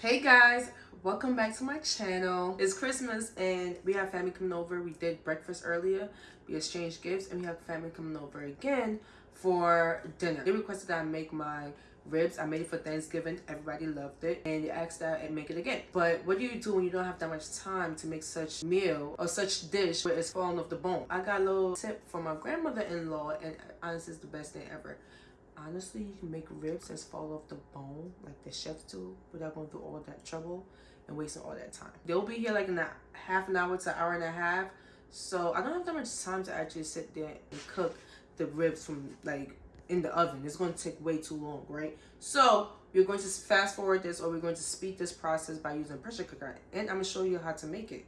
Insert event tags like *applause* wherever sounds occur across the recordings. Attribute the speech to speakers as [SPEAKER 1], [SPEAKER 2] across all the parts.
[SPEAKER 1] Hey guys, welcome back to my channel. It's Christmas and we have family coming over. We did breakfast earlier. We exchanged gifts and we have family coming over again for dinner. They requested that I make my ribs. I made it for Thanksgiving. Everybody loved it. And they asked that I make it again. But what do you do when you don't have that much time to make such meal or such dish where it's falling off the bone? I got a little tip from my grandmother-in-law and honestly it's the best thing ever honestly you can make ribs that fall off the bone like the chefs do without going through all that trouble and wasting all that time. They'll be here like in a half an hour to an hour and a half. So i don't have that much time to actually sit there and cook the ribs from like in the oven. It's going to take way too long right? So we're going to fast forward this or we're going to speed this process by using pressure cooker and i'm going to show you how to make it.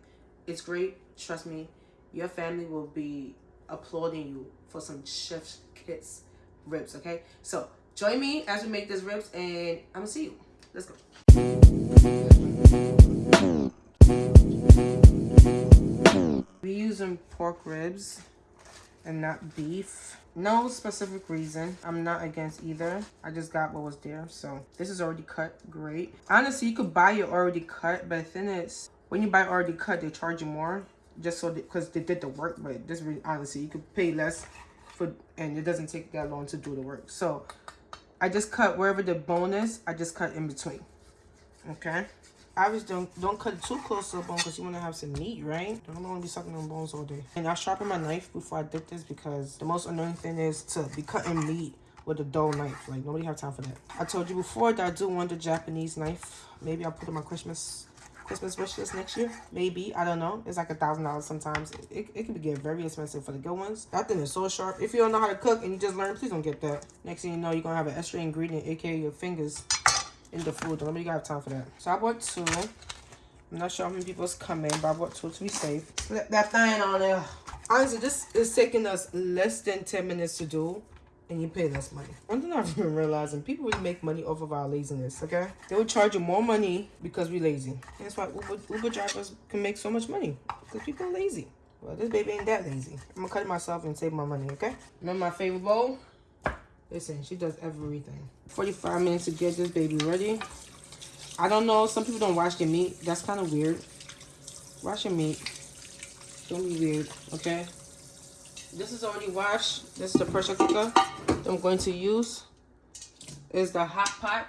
[SPEAKER 1] It's great. Trust me your family will be applauding you for some chef's kiss ribs, okay? So join me as we make these ribs and I'm gonna see you. Let's go. We using pork ribs and not beef. No specific reason. I'm not against either. I just got what was there. So this is already cut. Great. Honestly, you could buy it already cut, but the thing is, when you buy already cut, they charge you more just so because they, they did the work. But this really, honestly, you could pay less for and it doesn't take that long to do the work. So i just cut wherever the bone is i just cut in between. Okay? Obviously don't don't cut too close to the bone because you want to have some meat right? I don't want to be sucking on bones all day. And i sharpen my knife before i dip this because the most annoying thing is to be cutting meat with a dull knife. Like nobody have time for that. I told you before that i do want the japanese knife. Maybe i'll put in my christmas Christmas wish list next year. Maybe. I don't know. It's like a thousand dollars sometimes. It, it can be get very expensive for the good ones. That thing is so sharp. If you don't know how to cook and you just learn, please don't get that. Next thing you know, you're going to have an extra ingredient, aka your fingers, in the food. Don't nobody got time for that. So I bought two. I'm not sure how many people's coming, but I bought two to be safe. That thing on there. Honestly, this is taking us less than 10 minutes to do and you pay less money. One thing I've been realizing, people really make money off of our laziness, okay? They will charge you more money because we're lazy. That's why Uber, Uber drivers can make so much money because people are lazy. Well, this baby ain't that lazy. I'm gonna cut it myself and save my money, okay? Remember my favorite bowl? Listen, she does everything. 45 minutes to get this baby ready. I don't know, some people don't wash their meat. That's kind of weird. Wash your meat. Don't be weird, okay? This is already washed. This is the pressure cooker. I'm going to use is the hot pot.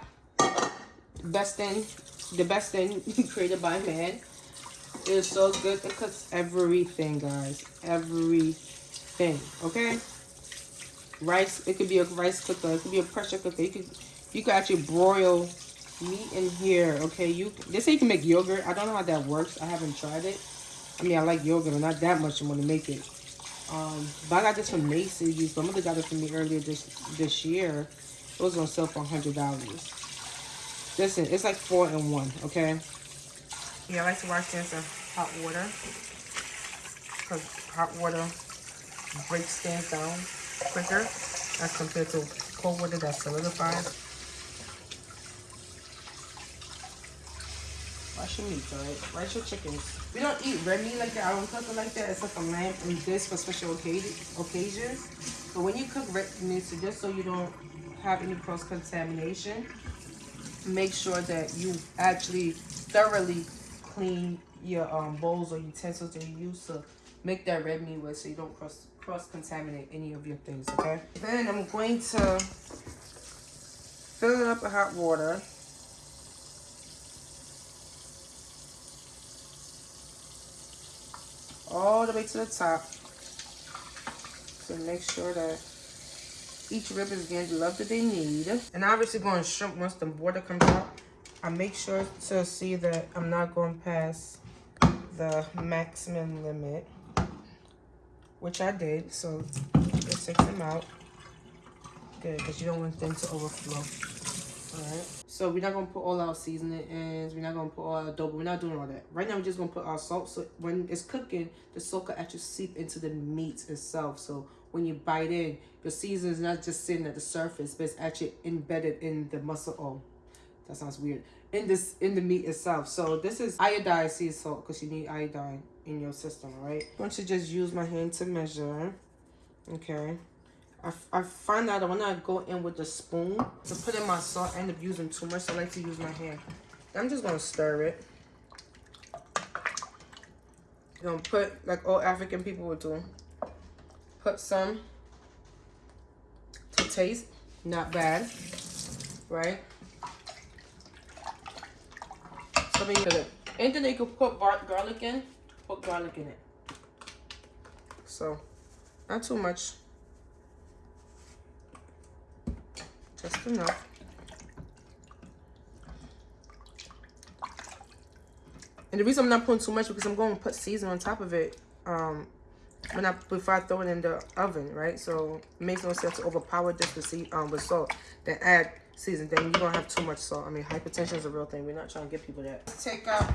[SPEAKER 1] Best thing, the best thing *laughs* created by man. It's so good. It cooks everything, guys. Everything. Okay? Rice. It could be a rice cooker. It could be a pressure cooker. You could you could actually broil meat in here. Okay, you they say you can make yogurt. I don't know how that works. I haven't tried it. I mean, I like yogurt, but not that much. I'm gonna make it. Um, but I got this from Macy's. My mother got it for me earlier this this year. It was on sale for hundred dollars. Listen, it's like four in one. Okay. Yeah, I like to wash this in hot water because hot water breaks things down quicker as compared to cold water that solidifies. Wash your meat, alright? Wash your chickens. We don't eat red meat like that. I don't cook it like that. It's like a lamb and this for special occasions. But when you cook red meat, so just so you don't have any cross-contamination, make sure that you actually thoroughly clean your um, bowls or utensils that you use to make that red meat with so you don't cross cross contaminate any of your things okay then i'm going to fill it up with hot water all the way to the top. So make sure that each rib is getting the love that they need. And obviously going shrimp once the border comes out. I make sure to see that I'm not going past the maximum limit. Which I did. So let's take them out. Good, because you don't want them to overflow. Alright. So we're not gonna put all our seasoning in. We're not gonna put all our adobo. We're not doing all that. Right now we're just gonna put our salt. So when it's cooking, the salt can actually seep into the meat itself. So when you bite in, your seasoning is not just sitting at the surface, but it's actually embedded in the muscle. Oh, that sounds weird. In this, in the meat itself. So this is iodized sea salt because you need iodine in your system, right? I'm going to just use my hand to measure. Okay. I, I find that when I go in with the spoon to put in my salt, I end up using too much. So I like to use my hand. I'm just gonna stir it. You're gonna put, like all African people would do, put some to taste, not bad, right? So we it. Anything you could put garlic in, put garlic in it. So, not too much. Just enough. And the reason I'm not putting too much because I'm going to put season on top of it um, when I before I throw it in the oven, right? So it makes no sense to overpower this with, see, um, with salt. Then add season. Then you don't have too much salt. I mean, hypertension is a real thing. We're not trying to give people that. Take out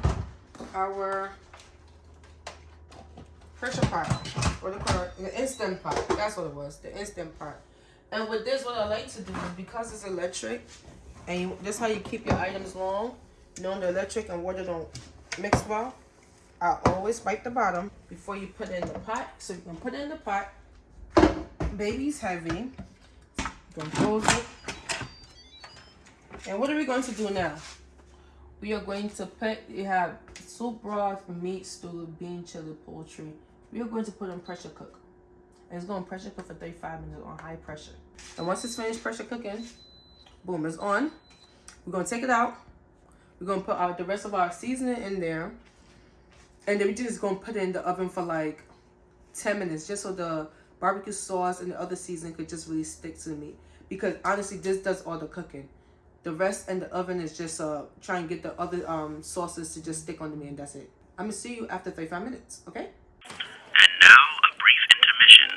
[SPEAKER 1] our pressure pot. or the? The instant pot. That's what it was. The instant pot. And with this, what I like to do is because it's electric, and you, this how you keep your items long, knowing the electric and water don't mix well. I always wipe the bottom before you put it in the pot. So you can put it in the pot. Baby's heavy. You can close it. And what are we going to do now? We are going to put, you have soup broth, meat, stew, bean, chili, poultry. We are going to put in pressure cook. It's going to pressure cook for 35 minutes on high pressure. And once it's finished pressure cooking, boom, it's on. We're going to take it out. We're going to put our, the rest of our seasoning in there. And then we're just going to put it in the oven for like 10 minutes. Just so the barbecue sauce and the other seasoning could just really stick to the meat. Because honestly, this does all the cooking. The rest in the oven is just uh try and get the other um sauces to just stick on the meat and that's it. I'm going to see you after 35 minutes, okay?
[SPEAKER 2] And now a brief intermission.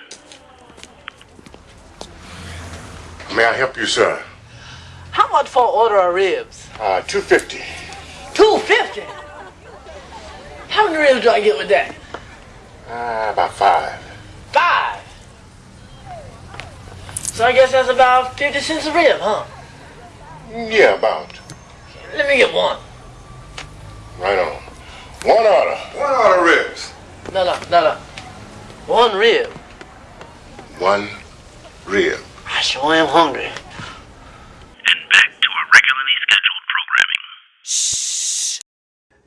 [SPEAKER 3] May I help you, sir?
[SPEAKER 4] How much for order of ribs?
[SPEAKER 3] Uh, 250.
[SPEAKER 4] 250 How many ribs do I get with that?
[SPEAKER 3] Uh, about five.
[SPEAKER 4] Five. So I guess that's about 50 cents a rib, huh?
[SPEAKER 3] Yeah, about.
[SPEAKER 4] Let me get one.
[SPEAKER 3] Right on. One order. One order ribs.
[SPEAKER 4] No, no, no, no. One rib.
[SPEAKER 3] One rib.
[SPEAKER 4] I sure am hungry.
[SPEAKER 2] And back to our regularly scheduled programming.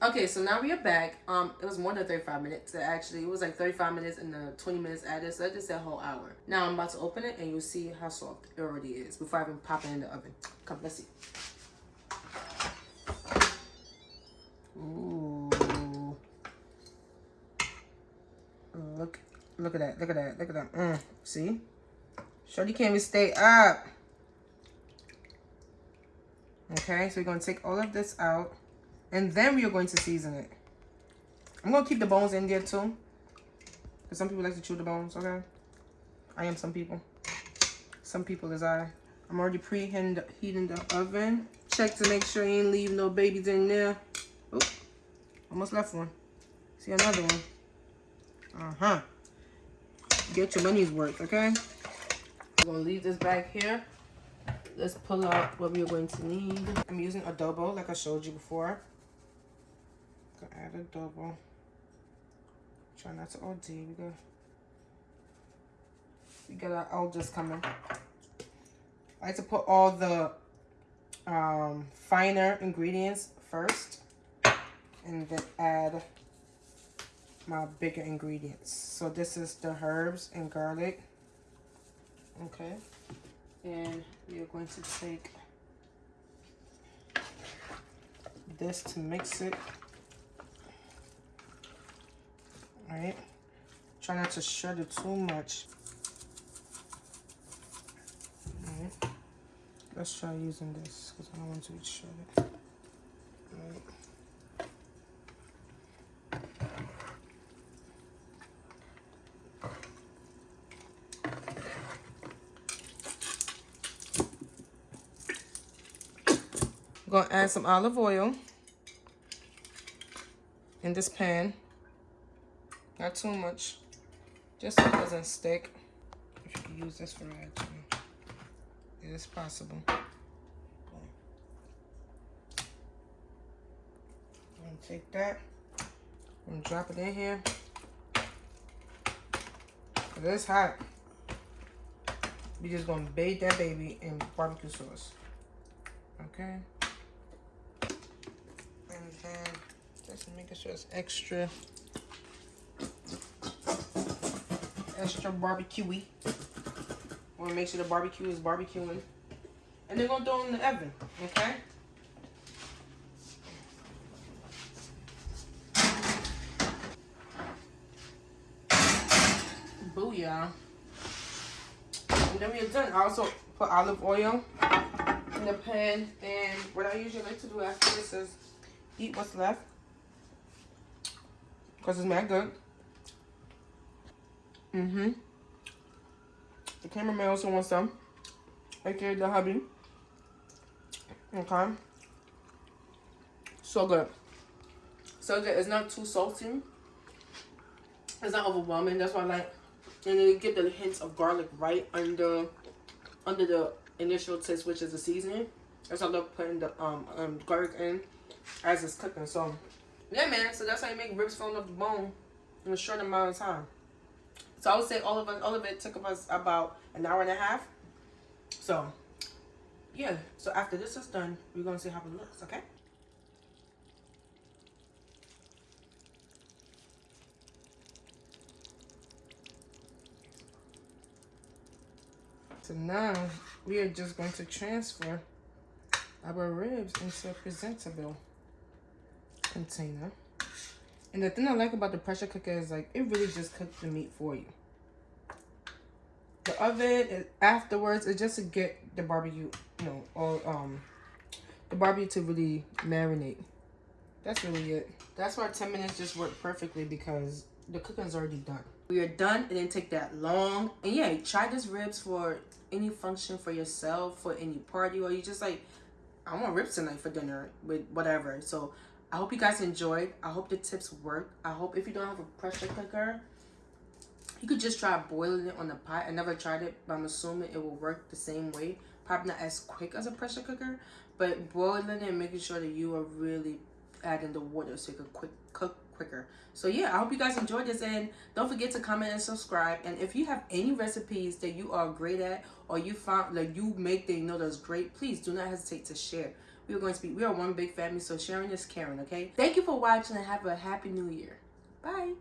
[SPEAKER 1] Okay, so now we are back. Um, it was more than 35 minutes. Actually, it was like 35 minutes and the 20 minutes added. So I just said a whole hour. Now I'm about to open it and you'll see how soft it already is before I even pop it in the oven. Come, let's see. Ooh. Look, look at that. Look at that. Look at that. Mm, see? Shorty can't even stay up. Okay, so we're going to take all of this out. And then we are going to season it. I'm going to keep the bones in there too. Because some people like to chew the bones, okay? I am some people. Some people is I. I'm already preheating the, heating the oven. Check to make sure you ain't leave no babies in there. Oh, almost left one. See another one. Uh-huh. Get your money's worth, okay? We're to leave this back here. Let's pull out what we're going to need. I'm using adobo, like I showed you before. Gonna add adobo. Try not to OD. We got, we got our elders coming. I like to put all the um, finer ingredients first. And then add my bigger ingredients. So this is the herbs and garlic. Okay. And we are going to take this to mix it. Alright. Try not to shred it too much. Alright. Let's try using this because I don't want to shred it. Alright. Gonna add some olive oil in this pan. Not too much, just so it doesn't stick. If you can use this for that, it is possible. I'm gonna take that. Gonna drop it in here. It is hot. We're just gonna bathe that baby in barbecue sauce. Okay. Just making sure it's extra, extra barbecuey. Want to make sure the barbecue is barbecuing. And they're gonna throw it in the oven, okay? Booyah. And then we're done. I also put olive oil in the pan. And what I usually like to do after this is eat what's left. Because it's mad good. Mm-hmm. The cameraman also wants some. Okay, the hubby. Okay. So good. So good. It's not too salty. It's not overwhelming. That's why I like. And then you get the hints of garlic right under under the initial taste, which is the seasoning. That's why I love putting the um, um garlic in as it's cooking. So yeah, man. So that's how you make ribs falling off the bone in a short amount of time. So I would say all of us, all of it took us about an hour and a half. So yeah. So after this is done, we're gonna see how it looks. Okay. So now we are just going to transfer our ribs into a presentable container. And the thing I like about the pressure cooker is like it really just cooks the meat for you. The oven afterwards is just to get the barbecue, you know, or um the barbecue to really marinate. That's really it. That's why 10 minutes just worked perfectly because the cooking's already done. We are done. It didn't take that long. And yeah, try this ribs for any function for yourself, for any party, or you just like, I want ribs tonight for dinner with whatever. So I hope you guys enjoyed. I hope the tips work. I hope if you don't have a pressure cooker, you could just try boiling it on the pot. I never tried it, but I'm assuming it will work the same way. Probably not as quick as a pressure cooker, but boiling it and making sure that you are really adding the water so you can quick cook quicker. So yeah, I hope you guys enjoyed this and don't forget to comment and subscribe. And if you have any recipes that you are great at or you found like you make that you know that's great, please do not hesitate to share. We are going to be we are one big family, so sharing is caring, okay? Thank you for watching and have a happy new year. Bye.